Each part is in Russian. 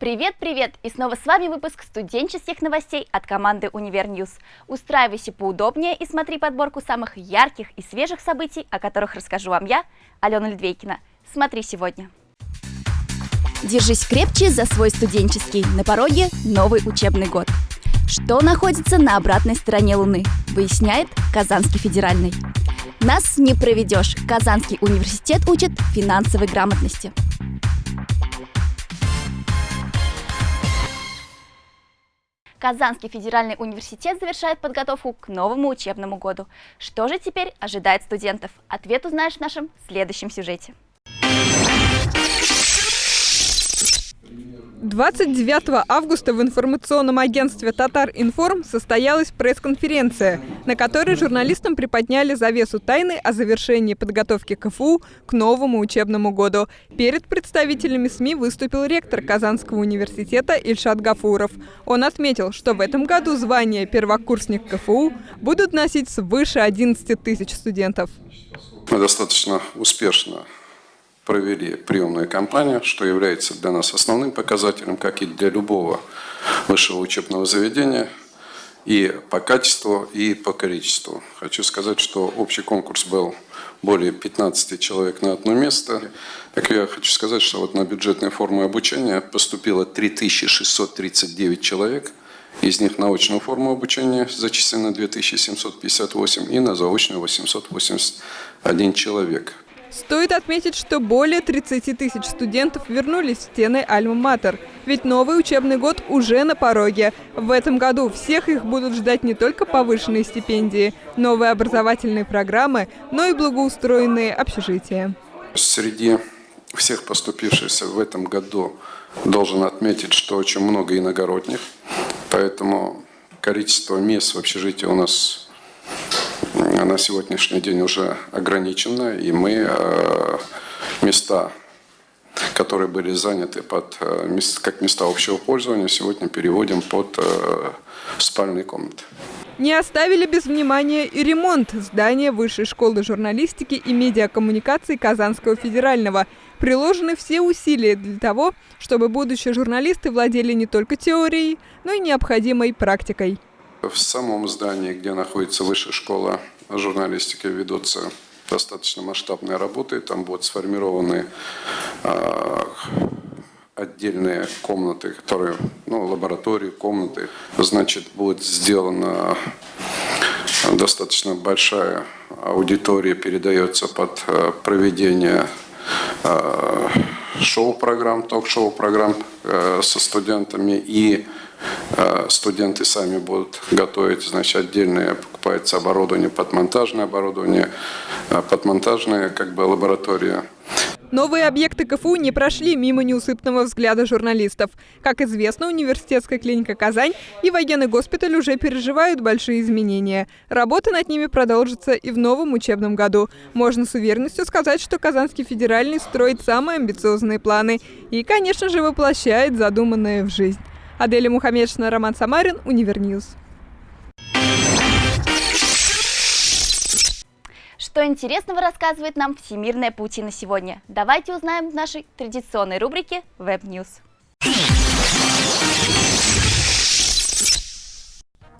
Привет-привет! И снова с вами выпуск студенческих новостей от команды Univer News. Устраивайся поудобнее и смотри подборку самых ярких и свежих событий, о которых расскажу вам я, Алена Ледвейкина. Смотри сегодня. Держись крепче за свой студенческий. На пороге новый учебный год. Что находится на обратной стороне Луны, выясняет Казанский федеральный. Нас не проведешь. Казанский университет учит финансовой грамотности. Казанский федеральный университет завершает подготовку к новому учебному году. Что же теперь ожидает студентов? Ответ узнаешь в нашем следующем сюжете. 29 августа в информационном агентстве «Татар Информ» состоялась пресс-конференция, на которой журналистам приподняли завесу тайны о завершении подготовки КФУ к новому учебному году. Перед представителями СМИ выступил ректор Казанского университета Ильшат Гафуров. Он отметил, что в этом году звание первокурсник КФУ будут носить свыше 11 тысяч студентов. Мы достаточно успешно провели приемную кампанию, что является для нас основным показателем, как и для любого высшего учебного заведения, и по качеству, и по количеству. Хочу сказать, что общий конкурс был более 15 человек на одно место. Так я хочу сказать, что вот на бюджетные формы обучения поступило 3639 человек, из них на очную форму обучения зачислено 2758 и на заочную 881 человек. Стоит отметить, что более 30 тысяч студентов вернулись в стены Альма-Матер. Ведь новый учебный год уже на пороге. В этом году всех их будут ждать не только повышенные стипендии, новые образовательные программы, но и благоустроенные общежития. Среди всех поступившихся в этом году должен отметить, что очень много иногородних, поэтому количество мест в общежитии у нас на сегодняшний день уже ограничена, и мы э, места, которые были заняты под, э, как места общего пользования, сегодня переводим под э, спальные комнаты. Не оставили без внимания и ремонт здания Высшей школы журналистики и медиакоммуникаций Казанского федерального. Приложены все усилия для того, чтобы будущие журналисты владели не только теорией, но и необходимой практикой. В самом здании, где находится Высшая школа журналистики, ведутся достаточно масштабные работы. Там будут сформированы э, отдельные комнаты, которые, ну, лаборатории, комнаты. Значит, будет сделана достаточно большая аудитория, передается под э, проведение э, шоу-программ, ток-шоу-программ э, со студентами и студенты сами будут готовить, значит, отдельное покупается оборудование, подмонтажное оборудование, э, подмонтажная как бы лаборатория. Новые объекты КФУ не прошли мимо неусыпного взгляда журналистов. Как известно, университетская клиника «Казань» и военный госпиталь уже переживают большие изменения. Работа над ними продолжится и в новом учебном году. Можно с уверенностью сказать, что Казанский федеральный строит самые амбициозные планы и, конечно же, воплощает задуманное в жизнь. Аделя Мухаммедшина, Роман Самарин, Univer News. Что интересного рассказывает нам Всемирная паутина сегодня? Давайте узнаем в нашей традиционной рубрике Web News.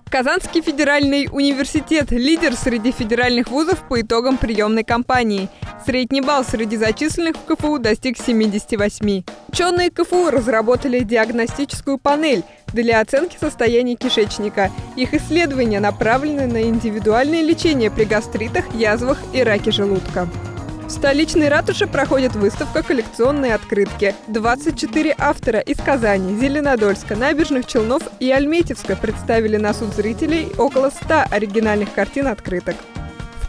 Казанский федеральный университет – лидер среди федеральных вузов по итогам приемной кампании. Средний балл среди зачисленных в КФУ достиг 78. Ученые КФУ разработали диагностическую панель для оценки состояния кишечника. Их исследования направлены на индивидуальное лечение при гастритах, язвах и раке желудка. В столичной ратуше проходит выставка коллекционные открытки. 24 автора из Казани, Зеленодольска, Набережных Челнов и Альметьевска представили на суд зрителей около 100 оригинальных картин открыток.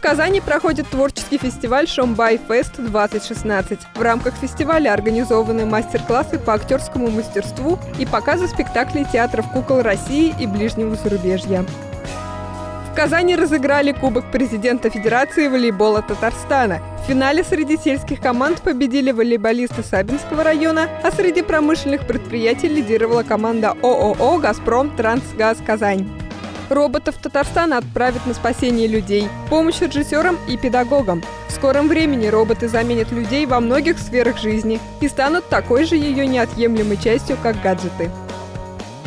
Казани проходит творческий фестиваль «Шомбай Фест 2016». В рамках фестиваля организованы мастер-классы по актерскому мастерству и показы спектаклей театров кукол России и ближнего зарубежья. В Казани разыграли Кубок президента Федерации волейбола Татарстана. В финале среди сельских команд победили волейболисты Сабинского района, а среди промышленных предприятий лидировала команда ООО «Газпром Трансгаз Казань». Роботов Татарстана отправят на спасение людей, помощь режиссерам и педагогам. В скором времени роботы заменят людей во многих сферах жизни и станут такой же ее неотъемлемой частью, как гаджеты.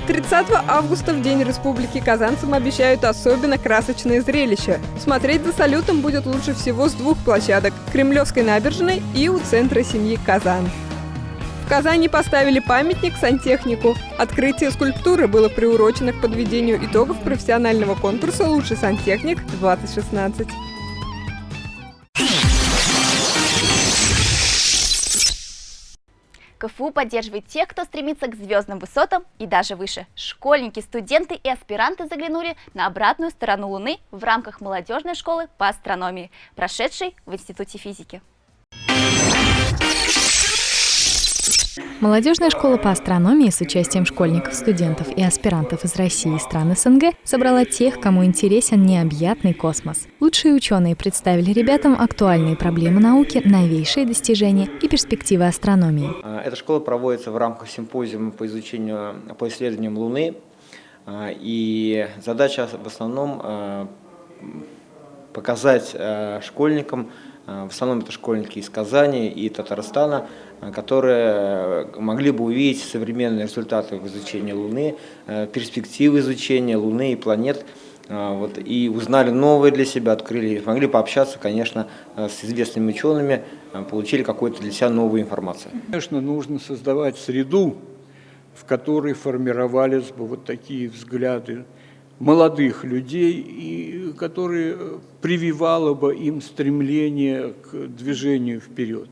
30 августа, в День Республики, казанцам обещают особенно красочное зрелище. Смотреть за салютом будет лучше всего с двух площадок – Кремлевской набережной и у центра семьи Казан. В Казани поставили памятник сантехнику. Открытие скульптуры было приурочено к подведению итогов профессионального конкурса «Лучший сантехник-2016». КФУ поддерживает тех, кто стремится к звездным высотам и даже выше. Школьники, студенты и аспиранты заглянули на обратную сторону Луны в рамках молодежной школы по астрономии, прошедшей в Институте физики. Молодежная школа по астрономии с участием школьников, студентов и аспирантов из России и стран СНГ собрала тех, кому интересен необъятный космос. Лучшие ученые представили ребятам актуальные проблемы науки, новейшие достижения и перспективы астрономии. А, эта школа проводится в рамках симпозиума по изучению, по исследованиям Луны. А, и задача в основном а, показать школьникам, в основном это школьники из Казани и Татарстана, которые могли бы увидеть современные результаты в изучении Луны, э, перспективы изучения Луны и планет, э, вот, и узнали новые для себя, открыли, могли пообщаться, конечно, э, с известными учеными, получили какую-то для себя новую информацию. Конечно, нужно создавать среду, в которой формировались бы вот такие взгляды молодых людей, и которые прививало бы им стремление к движению вперед.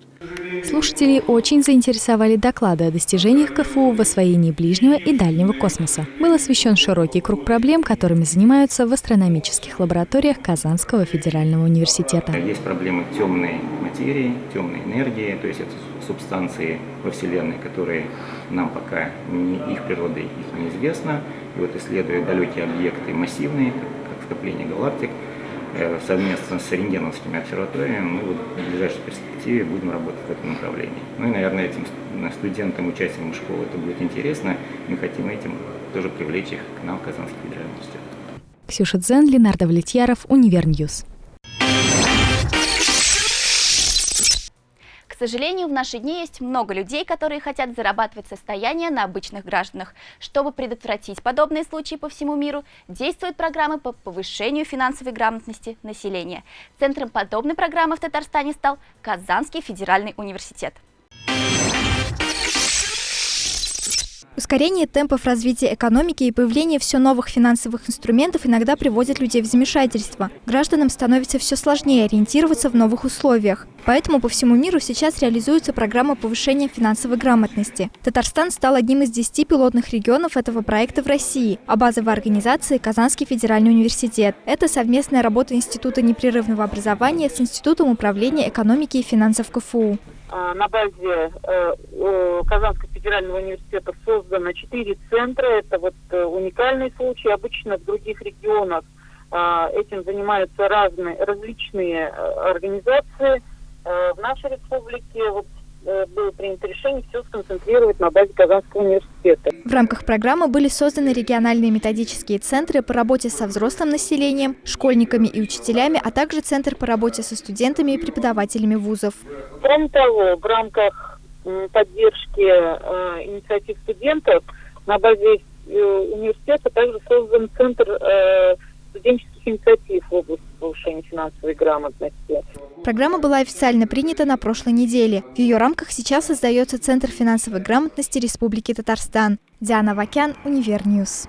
Слушателей очень заинтересовали доклады о достижениях КФУ в освоении ближнего и дальнего космоса. Был освещен широкий круг проблем, которыми занимаются в астрономических лабораториях Казанского федерального университета. Есть проблемы темной материи, темной энергии, то есть это субстанции во Вселенной, которые нам пока не, их природа их неизвестна. И вот исследуя далекие объекты массивные, как скопление галактик, Э, совместно с рентгеновскими обсерваториями мы вот в ближайшей перспективе будем работать в этом направлении. Ну и, наверное, этим студентам, участникам школы это будет интересно. Мы хотим этим тоже привлечь их к нам в Казанский федеральный университет. Ксюша Дзен, Ленар Давлетьяров, Univer News. К сожалению, в наши дни есть много людей, которые хотят зарабатывать состояние на обычных гражданах. Чтобы предотвратить подобные случаи по всему миру, действуют программы по повышению финансовой грамотности населения. Центром подобной программы в Татарстане стал Казанский федеральный университет. Ускорение темпов развития экономики и появление все новых финансовых инструментов иногда приводит людей в замешательство. Гражданам становится все сложнее ориентироваться в новых условиях. Поэтому по всему миру сейчас реализуется программа повышения финансовой грамотности. Татарстан стал одним из 10 пилотных регионов этого проекта в России, а базовой организации – Казанский федеральный университет. Это совместная работа Института непрерывного образования с Институтом управления экономики и финансов КФУ. А, на базе э, Казанского федерального университета создано четыре центра. Это вот э, уникальный случай. Обычно в других регионах этим занимаются разные, различные э, организации. В нашей республике вот Э, было принято решение все сконцентрировать на базе Казанского университета. В рамках программы были созданы региональные методические центры по работе со взрослым населением, школьниками и учителями, а также центр по работе со студентами и преподавателями вузов. Кроме того, в рамках поддержки э, инициатив студентов на базе э, университета также создан центр э, студенческих инициатив в области повышения финансовой грамотности. Программа была официально принята на прошлой неделе. В ее рамках сейчас создается Центр финансовой грамотности Республики Татарстан. Диана Вакян, Univer News.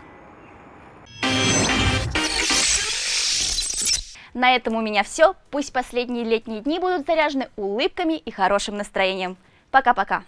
На этом у меня все. Пусть последние летние дни будут заряжены улыбками и хорошим настроением. Пока-пока.